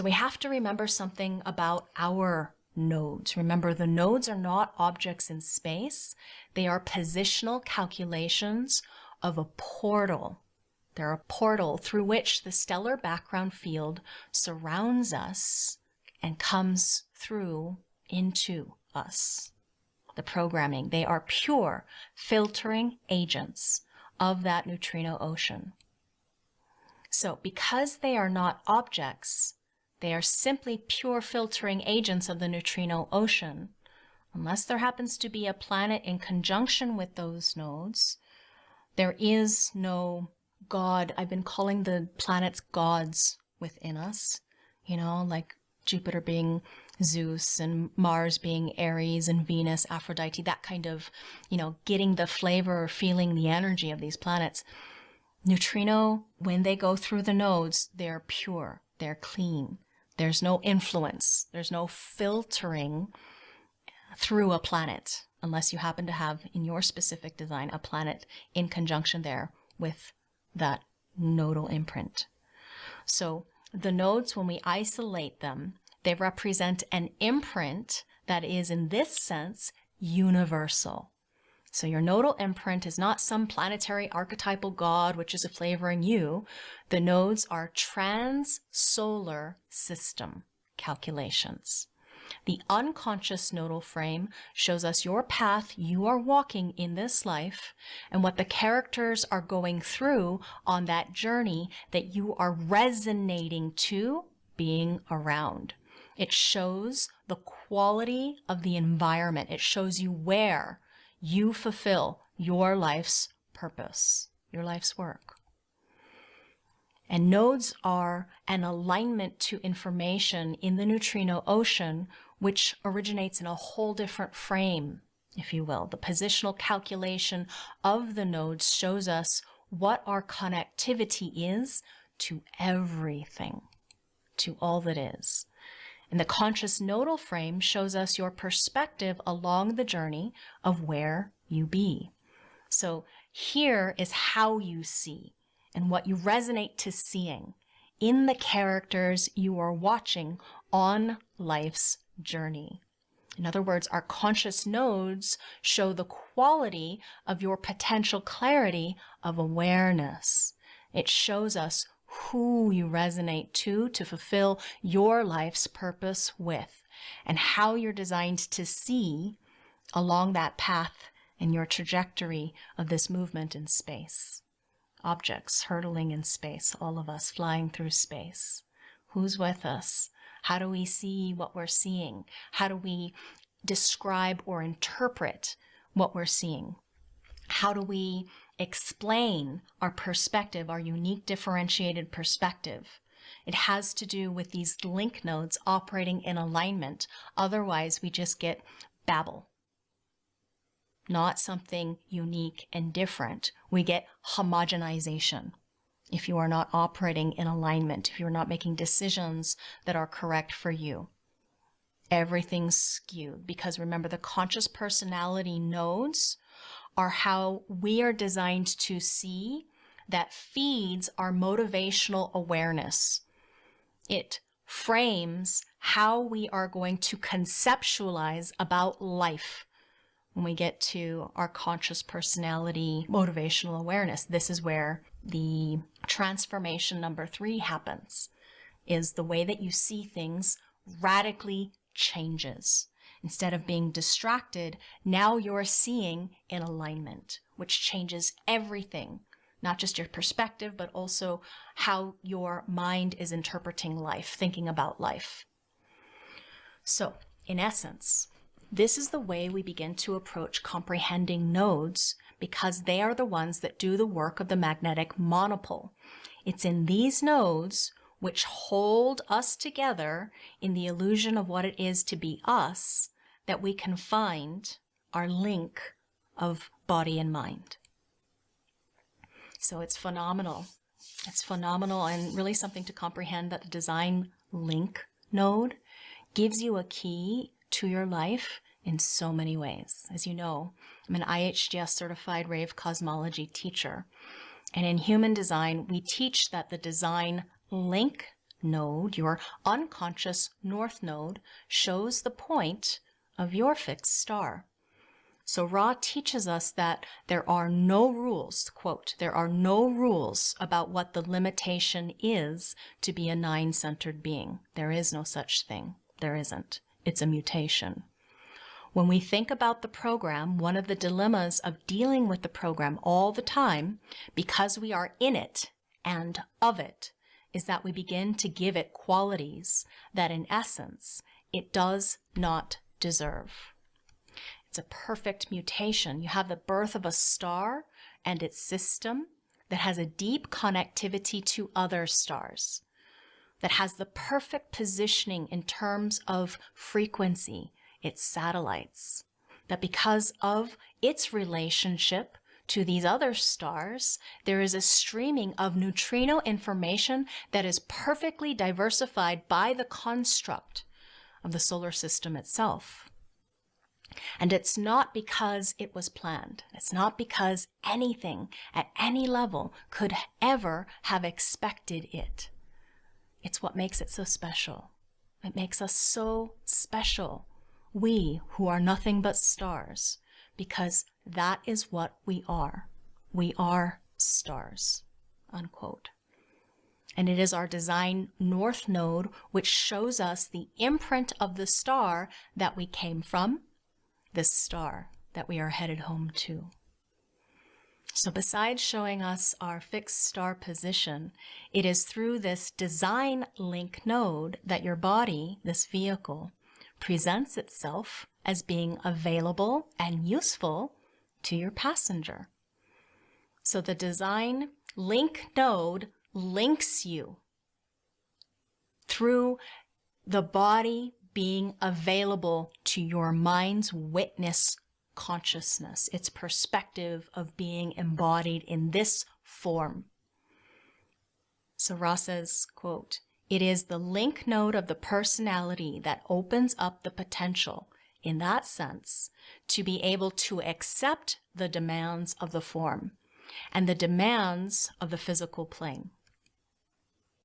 So we have to remember something about our nodes. Remember, the nodes are not objects in space. They are positional calculations of a portal. They're a portal through which the stellar background field surrounds us and comes through into us. The programming, they are pure filtering agents of that neutrino ocean. So because they are not objects, they are simply pure filtering agents of the neutrino ocean. Unless there happens to be a planet in conjunction with those nodes, there is no God. I've been calling the planets gods within us, you know, like Jupiter being Zeus and Mars being Ares and Venus, Aphrodite, that kind of, you know, getting the flavor or feeling the energy of these planets. Neutrino, when they go through the nodes, they're pure, they're clean. There's no influence, there's no filtering through a planet, unless you happen to have in your specific design a planet in conjunction there with that nodal imprint. So the nodes, when we isolate them, they represent an imprint that is, in this sense, universal. So your nodal imprint is not some planetary archetypal god which is a flavoring you. The nodes are trans-solar system calculations. The unconscious nodal frame shows us your path you are walking in this life and what the characters are going through on that journey that you are resonating to being around. It shows the quality of the environment. It shows you where you fulfill your life's purpose, your life's work. And nodes are an alignment to information in the neutrino ocean, which originates in a whole different frame, if you will. The positional calculation of the nodes shows us what our connectivity is to everything, to all that is. And the conscious nodal frame shows us your perspective along the journey of where you be. So here is how you see and what you resonate to seeing in the characters you are watching on life's journey. In other words, our conscious nodes show the quality of your potential clarity of awareness. It shows us who you resonate to to fulfill your life's purpose with and how you're designed to see along that path and your trajectory of this movement in space. Objects hurtling in space, all of us flying through space. Who's with us? How do we see what we're seeing? How do we describe or interpret what we're seeing? How do we explain our perspective, our unique differentiated perspective. It has to do with these link nodes operating in alignment. Otherwise, we just get babble. Not something unique and different. We get homogenization if you are not operating in alignment, if you're not making decisions that are correct for you. Everything's skewed because remember the conscious personality nodes are how we are designed to see that feeds our motivational awareness. It frames how we are going to conceptualize about life when we get to our conscious personality motivational awareness. This is where the transformation number three happens, is the way that you see things radically changes. Instead of being distracted, now you're seeing in alignment, which changes everything, not just your perspective, but also how your mind is interpreting life, thinking about life. So, in essence, this is the way we begin to approach comprehending nodes because they are the ones that do the work of the magnetic monopole. It's in these nodes which hold us together in the illusion of what it is to be us, that we can find our link of body and mind. So it's phenomenal. It's phenomenal and really something to comprehend that the design link node gives you a key to your life in so many ways. As you know, I'm an IHDS certified rave cosmology teacher. And in human design, we teach that the design link node, your unconscious north node, shows the point of your fixed star. So Ra teaches us that there are no rules, quote, there are no rules about what the limitation is to be a nine-centered being. There is no such thing. There isn't. It's a mutation. When we think about the program, one of the dilemmas of dealing with the program all the time, because we are in it and of it, is that we begin to give it qualities that in essence it does not deserve. It's a perfect mutation. You have the birth of a star and its system that has a deep connectivity to other stars, that has the perfect positioning in terms of frequency, its satellites, that because of its relationship to these other stars, there is a streaming of neutrino information that is perfectly diversified by the construct of the solar system itself. And it's not because it was planned. It's not because anything at any level could ever have expected it. It's what makes it so special. It makes us so special, we who are nothing but stars, because that is what we are. We are stars, unquote. And it is our design north node which shows us the imprint of the star that we came from, this star that we are headed home to. So besides showing us our fixed star position, it is through this design link node that your body, this vehicle, presents itself as being available and useful to your passenger. So the design link node links you through the body being available to your mind's witness consciousness, its perspective of being embodied in this form. So Ra says, quote, it is the link node of the personality that opens up the potential, in that sense, to be able to accept the demands of the form and the demands of the physical plane.